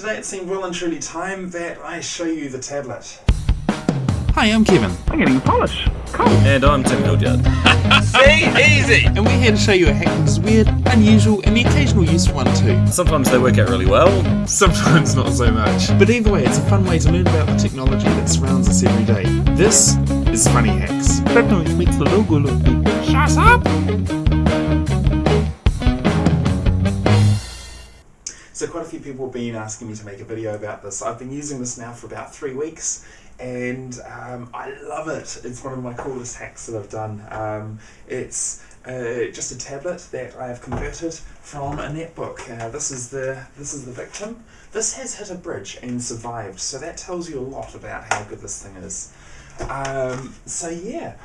Today it seemed well and truly time that I show you the tablet. Hi, I'm Kevin, I'm getting polish. Cool. And I'm Tim Hildyard. See? Easy. and we're here to show you a hack that is weird, unusual, and the occasional useful one too. Sometimes they work out really well. Sometimes not so much. But either way, it's a fun way to learn about the technology that surrounds us every day. This is Funny Hacks. That noise makes the logo look big. Shut up. So quite a few people have been asking me to make a video about this. I've been using this now for about three weeks and um, I love it. It's one of my coolest hacks that I've done. Um, it's uh, just a tablet that I have converted from a netbook. Uh, this is the this is the victim. This has hit a bridge and survived, so that tells you a lot about how good this thing is. Um, so yeah,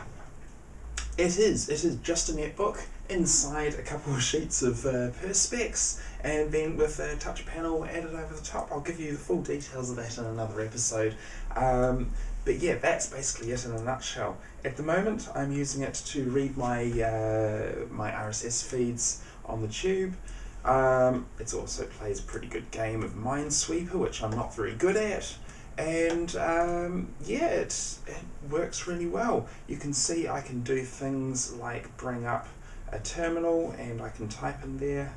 it is. It is just a netbook inside a couple of sheets of uh, Perspex and then with a touch panel added over the top. I'll give you the full details of that in another episode. Um, but yeah, that's basically it in a nutshell. At the moment, I'm using it to read my uh, my RSS feeds on the tube. Um, it also plays a pretty good game of Minesweeper, which I'm not very good at. And um, yeah, it, it works really well. You can see I can do things like bring up a terminal and I can type in there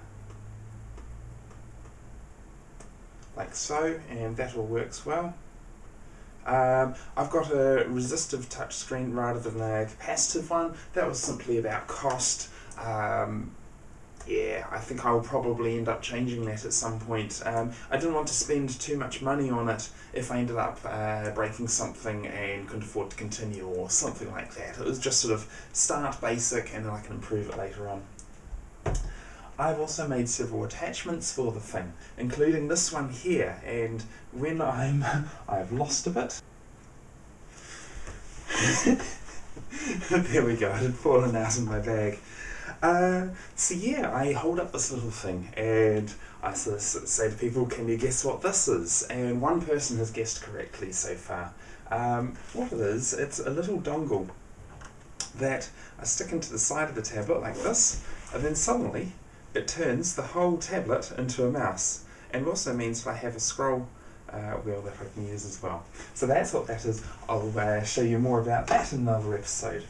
like so and that all works well. Um, I've got a resistive touchscreen rather than a capacitive one. That was simply about cost. Um, yeah, I think I'll probably end up changing that at some point. Um, I didn't want to spend too much money on it if I ended up uh, breaking something and couldn't afford to continue or something like that. It was just sort of start basic and then I can improve it later on. I've also made several attachments for the thing, including this one here, and when I'm... I've lost a bit. there we go, it had fallen out of my bag. Uh, so yeah, I hold up this little thing and I say to people, can you guess what this is? And one person has guessed correctly so far. Um, what it is, it's a little dongle that I stick into the side of the tablet like this, and then suddenly it turns the whole tablet into a mouse. And it also means I have a scroll uh, wheel that I can use as well. So that's what that is. I'll uh, show you more about that in another episode.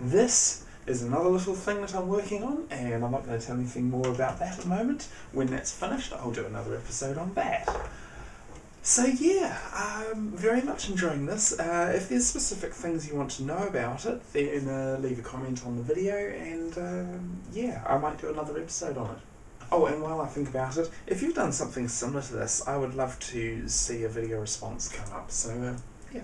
This is another little thing that I'm working on, and I'm not going to tell anything more about that at the moment. When that's finished, I'll do another episode on that. So yeah, I'm very much enjoying this. Uh, if there's specific things you want to know about it, then uh, leave a comment on the video, and um, yeah, I might do another episode on it. Oh, and while I think about it, if you've done something similar to this, I would love to see a video response come up. So uh, yeah.